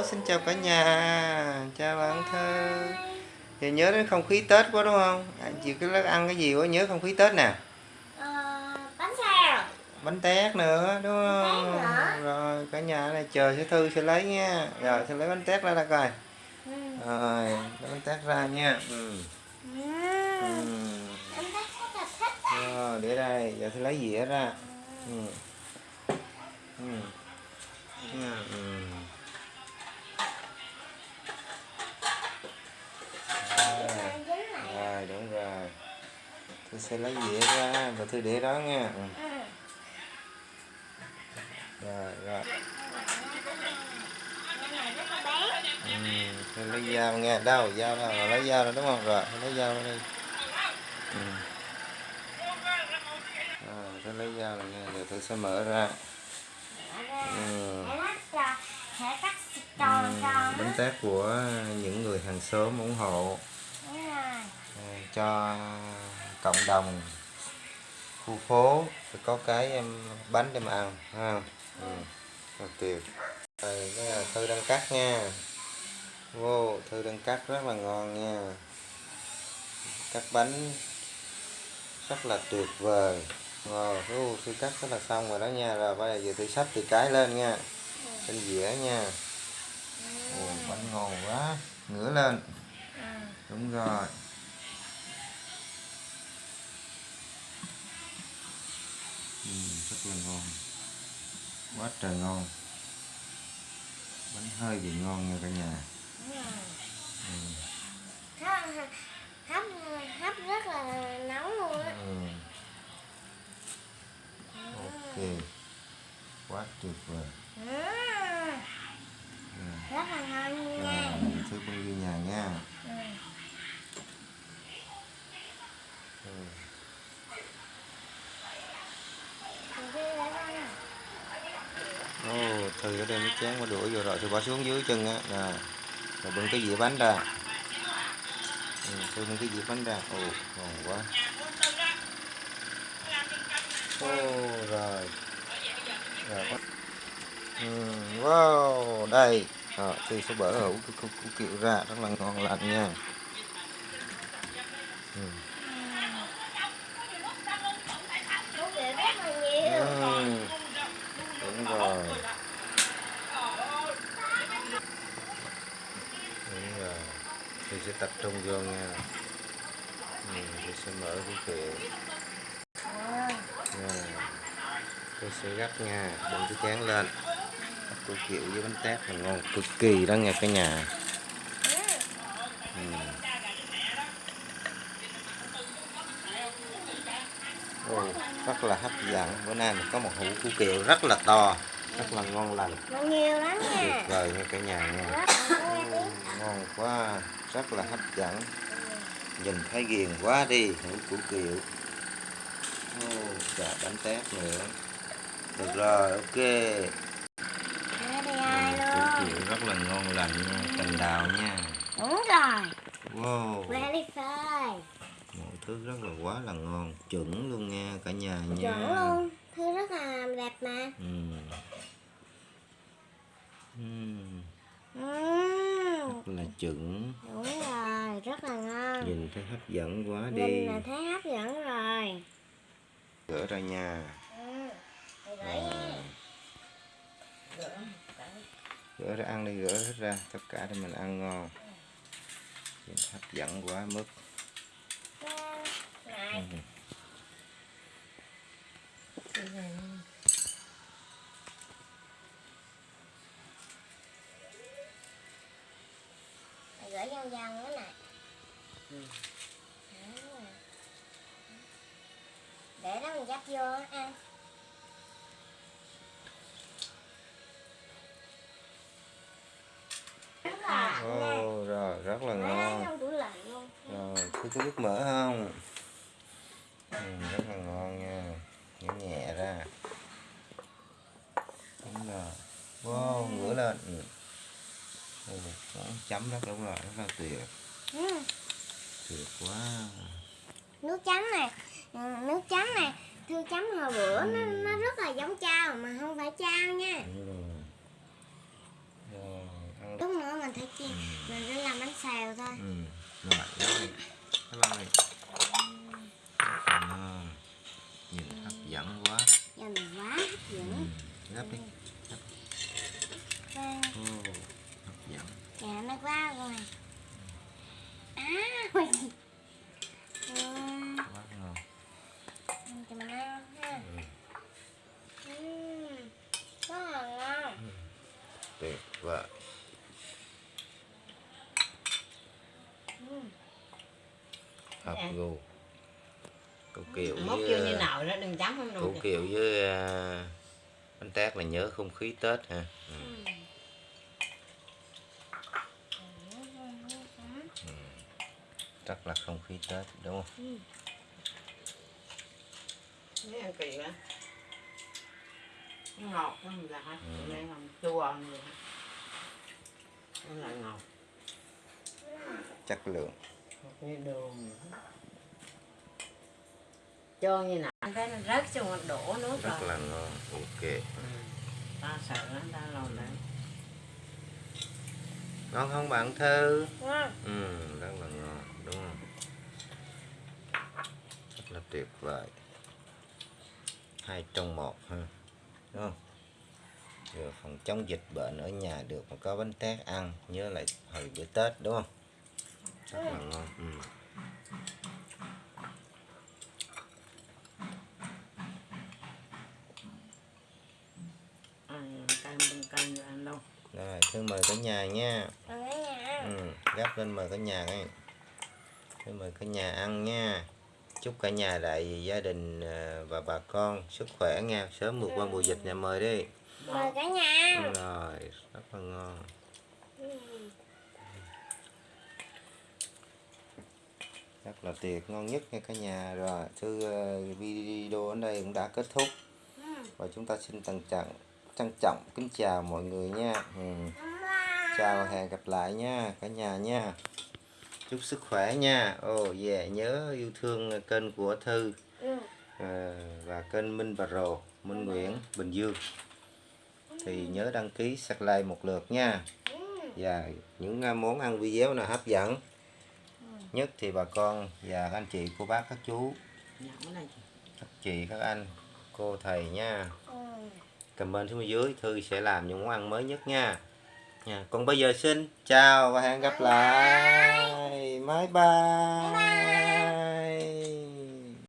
Hello, xin chào cả nhà Chào bạn Thơ Thì nhớ đến không khí Tết quá đúng không? À, chị cứ ăn cái gì quá nhớ không khí Tết nè Ờ, bánh tét nữa đúng không? Nữa. Rồi cả nhà này chờ sẽ Thư sẽ lấy nha Rồi sẽ lấy bánh tét ra ra coi ừ. Rồi lấy bánh tét ra nha ừ. Ừ. Ừ. Rồi để đây giờ sẽ lấy dĩa ra ừ. Ừ. Ừ. Ừ. tôi sẽ lấy dĩa ra và tôi để đó nha ừ. Ừ. rồi rồi ừ. tôi lấy dao nha đâu dao đâu rồi lấy dao ra đúng không rồi lấy dao ra đi ừ. rồi tôi lấy dao rồi nha rồi tôi sẽ mở ra ừ. Tròn bánh tét của những người hàng xóm ủng hộ rồi à, cho cộng đồng khu phố phải có cái em bánh để mà ăn không ừ. tuyệt rồi cái là thư đang cắt nha. Vô thư đang cắt rất là ngon nha. Cắt bánh rất là tuyệt vời. Ngon Ô, thư cắt rất là xong rồi đó nha. Rồi bây giờ thư sắp từ cái lên nha. Trên dĩa nha. Ồ, bánh ngon quá. Ngửa lên. Ừ. đúng rồi ừ, rất là ngon. Quá trời ngon. Bánh hơi bị ngon nha cả nhà. Ừ. Hấp, hấp rất là nóng luôn á. Ừ. ok. Quá tuyệt vời Ừ. ừ. Rất là ngon luôn rồi nha thứ con đi nhà nha Ừ. ừ. Thì đi để con nè. Ồ, thư ở đây mới chén qua đuổi vô rồi. Tôi bỏ xuống dưới chân á nè. Rồi bưng cái dĩa bánh ra. Ừ, thư bưng cái dĩa bánh ra. Ồ ngon quá. Ồ, rồi. Rồi ừ, wow đây. Rồi thư sẽ bở hủ cái của, kiệu ra rất là ngon lành nha. Ừ. Củ kiệu rất là nhiều Ừ, đúng rồi đúng rồi thì sẽ tập trung vô nha ừ, thì sẽ mở cái kẹo, nha tôi sẽ gấp nha đừng cái chén lên tôi kiểu với bánh tét là ngon cực kỳ đó nha cả nhà ừ. Ồ, rất là hấp dẫn. Bữa nay mình có một hũ củ kiệu rất là to rất là ngon lành. Nó nhiều lắm tuyệt vời nha cả nhà nha. Ồ, ngon quá rất là hấp dẫn. Nhìn thấy ghiền quá đi hũ củ kiệu. Ồ, chà bánh tét nữa. Được rồi ok. Ừ, củ kiệu rất là ngon lành nha cành đào nha. Đúng rồi. Wow. Very fine thứ rất là quá là ngon chuẩn luôn nha cả nhà nha. Chuẩn luôn Thư rất là đẹp mà. Ừ. Ừ, Ừm, rất là chuẩn. Đúng rồi Rất là ngon. Nhìn thấy hấp dẫn quá Nhìn đi là thấy hấp dẫn rồi. Gỡ ra nha. Ừ. Nha. Gỡ ra ăn đi gỡ hết ra. Tất cả để mình ăn ngon. Nhìn hấp dẫn quá mức Gửi vòng vòng cái này Ừ. Đúng rồi. Để đó mình dắt vô ăn. Ồ, rồi rất là ngon rồi có cái nước mỡ không ra đúng rồi. Wow ngửa lên. Ừ. Ừ, chấm rất đúng rồi rất là tuyệt. Ừ. tuyệt quá. Nước chấm này. Ừ, Nước chấm này. Thư chấm hồi bữa nó, nó rất là giống chao Mà không phải chao nha. Đúng rồi. Rồi ăn mình thấy chi mình sẽ làm bánh xèo thôi. Ừ. rồi rồi rồi ngon nhìn hấp dẫn quá nhìn quá hấp ừ. dẫn gấp đi Vâng. Ô, hấp dẫn Dạ nó quá rồi À. Ừ, quá ngon cho mình ăn ha ừ. ừ. Rất là ngon tuyệt vời ừ. hợp Dạ. gu cô kiều mốt với kêu như nào đó đừng chấm không được kiều với à, bánh tét là nhớ không khí tết ha. Ừ. rất là không khí tết đúng không? Mấy ăn kỳ quá ngọt lắm là hả? Đây làm chua như vậy nó lại ngọt. Chất lượng. Cái đường. Cho như nào anh thấy nó rớt xuống mặt đổ nước rất rồi. là ngon ok. Ừ. ta sợ lắm ta lòi lại ngon không bạn thư? Ngon. ừ rất là ngon đúng không? Rất là tuyệt vời. Hai trong một ha đúng không? Vừa phòng chống dịch bệnh ở nhà được mà có bánh tét ăn nhớ lại hồi bữa tết đúng không? Rất là ngon ừ. ăn canh bên canh rồi ăn đâu rồi thư mời cả nhà nha. Ừ, gắp lên mời cả nhà ngay. Thư mời cả nhà ăn nha. Chúc cả nhà đại gia đình à, và bà con sức khỏe nha. Sớm vượt qua mùa dịch nhà mời đi. Mời cả nhà. Rồi rất là ngon. Rất là tuyệt ngon nhất nha cả nhà. Rồi thư ờ, video ở đây cũng đã kết thúc. Ừ. và chúng ta xin trân trọng trân trọng. Kính chào mọi người nha. Ừ. Chào hẹn gặp lại nha cả nhà nha. Chúc sức khỏe nha. Ồ oh, yeah nhớ yêu thương kênh của thư. Ừ. ờ, và kênh Minh và Rồ Minh Nguyễn Bình Dương. Thì nhớ đăng ký subscribe một lượt nha. Và những à, món ăn video nào hấp dẫn nhất thì bà con và các anh chị cô bác các chú. Dạ, các chị các anh cô thầy nha. Ừ comment xuống dưới thư sẽ làm những món ăn mới nhất nha. Nha còn bây giờ xin chào và hẹn gặp lại. Bye bye, Bye.